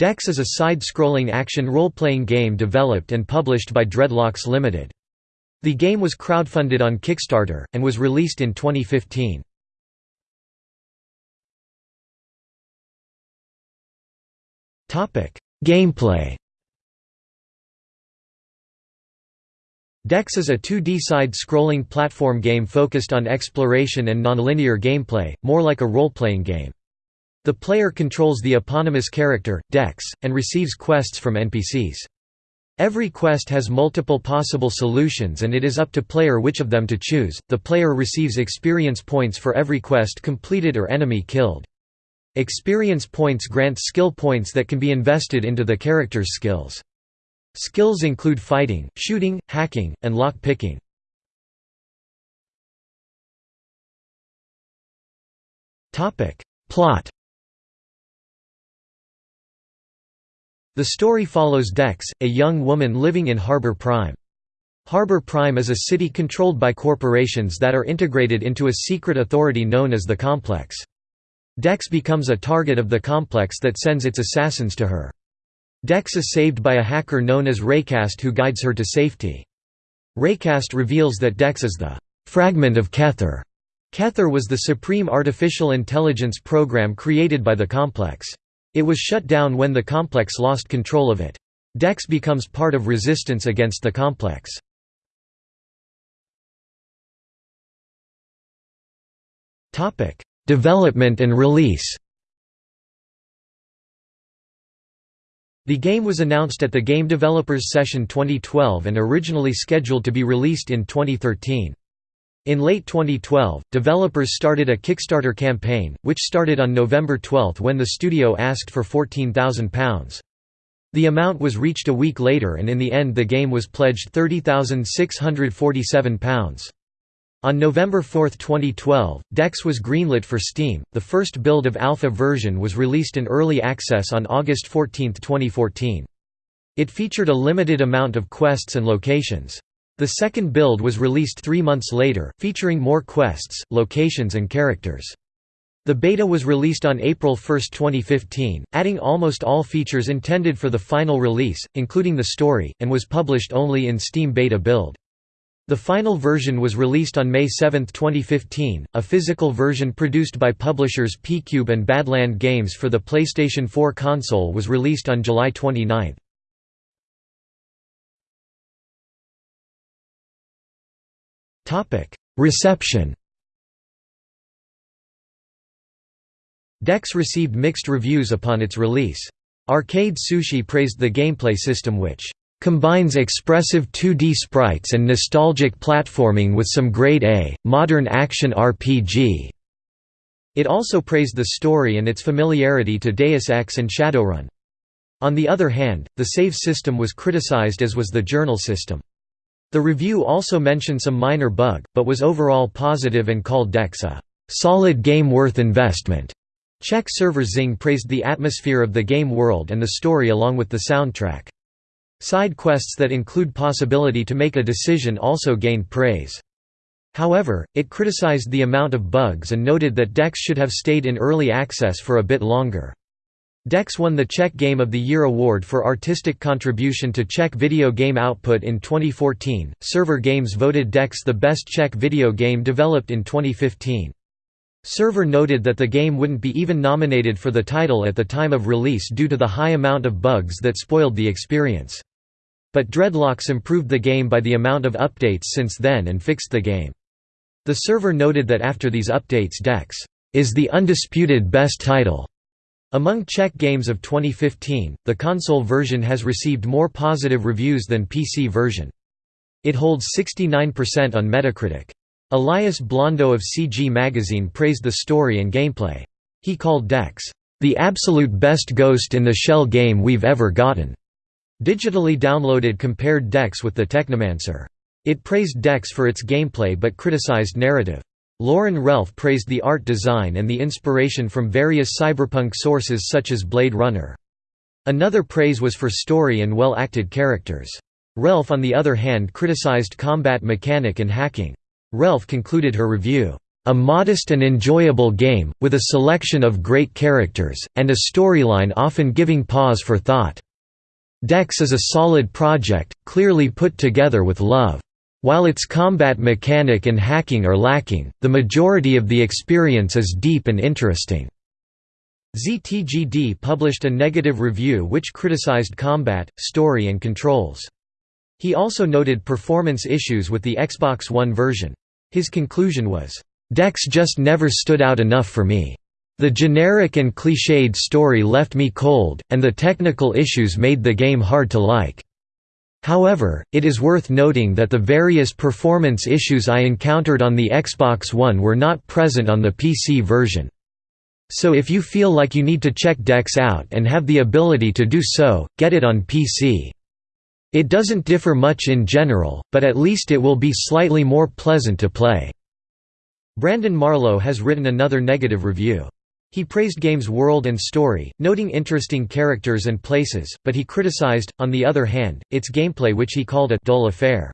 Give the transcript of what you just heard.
Dex is a side-scrolling action role-playing game developed and published by Dreadlocks Limited. The game was crowdfunded on Kickstarter, and was released in 2015. Gameplay Dex is a 2D side-scrolling platform game focused on exploration and nonlinear gameplay, more like a role-playing game. The player controls the eponymous character, Dex, and receives quests from NPCs. Every quest has multiple possible solutions and it is up to player which of them to choose. The player receives experience points for every quest completed or enemy killed. Experience points grant skill points that can be invested into the character's skills. Skills include fighting, shooting, hacking, and lock-picking. Plot The story follows Dex, a young woman living in Harbor Prime. Harbor Prime is a city controlled by corporations that are integrated into a secret authority known as the Complex. Dex becomes a target of the Complex that sends its assassins to her. Dex is saved by a hacker known as Raycast who guides her to safety. Raycast reveals that Dex is the «fragment of Kether». Kether was the supreme artificial intelligence program created by the Complex. It was shut down when the complex lost control of it. Dex becomes part of resistance against the complex. Development and release The game was announced at the Game Developers Session 2012 and originally scheduled to be released in 2013. In late 2012, developers started a Kickstarter campaign, which started on November 12 when the studio asked for £14,000. The amount was reached a week later and in the end the game was pledged £30,647. On November 4, 2012, DEX was greenlit for Steam. The first build of alpha version was released in early access on August 14, 2014. It featured a limited amount of quests and locations. The second build was released three months later, featuring more quests, locations and characters. The beta was released on April 1, 2015, adding almost all features intended for the final release, including the story, and was published only in Steam Beta build. The final version was released on May 7, 2015. A physical version produced by publishers P-Cube and Badland Games for the PlayStation 4 console was released on July 29. Reception Dex received mixed reviews upon its release. Arcade Sushi praised the gameplay system which combines expressive 2D sprites and nostalgic platforming with some grade-A, modern action RPG." It also praised the story and its familiarity to Deus Ex and Shadowrun. On the other hand, the save system was criticized as was the journal system. The review also mentioned some minor bug, but was overall positive and called Dex a solid game worth investment. Czech server Zing praised the atmosphere of the game world and the story along with the soundtrack. Side quests that include possibility to make a decision also gained praise. However, it criticized the amount of bugs and noted that Dex should have stayed in early access for a bit longer. Dex won the Czech Game of the Year award for artistic contribution to Czech video game output in 2014. Server Games voted Dex the best Czech video game developed in 2015. Server noted that the game wouldn't be even nominated for the title at the time of release due to the high amount of bugs that spoiled the experience. But Dreadlocks improved the game by the amount of updates since then and fixed the game. The server noted that after these updates Dex is the undisputed best title among Czech games of 2015, the console version has received more positive reviews than PC version. It holds 69% on Metacritic. Elias Blondo of CG Magazine praised the story and gameplay. He called Dex, "...the absolute best Ghost in the Shell game we've ever gotten." Digitally downloaded compared Dex with the Technomancer. It praised Dex for its gameplay but criticized narrative. Lauren Relf praised the art design and the inspiration from various cyberpunk sources such as Blade Runner. Another praise was for story and well-acted characters. Relf on the other hand criticized combat mechanic and hacking. Relf concluded her review, a modest and enjoyable game, with a selection of great characters, and a storyline often giving pause for thought. Dex is a solid project, clearly put together with love. While its combat mechanic and hacking are lacking, the majority of the experience is deep and interesting. ZTGD published a negative review which criticized combat, story and controls. He also noted performance issues with the Xbox One version. His conclusion was, "...Dex just never stood out enough for me. The generic and cliched story left me cold, and the technical issues made the game hard to like." However, it is worth noting that the various performance issues I encountered on the Xbox One were not present on the PC version. So if you feel like you need to check Dex out and have the ability to do so, get it on PC. It doesn't differ much in general, but at least it will be slightly more pleasant to play." Brandon Marlowe has written another negative review. He praised game's world and story, noting interesting characters and places, but he criticized, on the other hand, its gameplay which he called a «dull affair».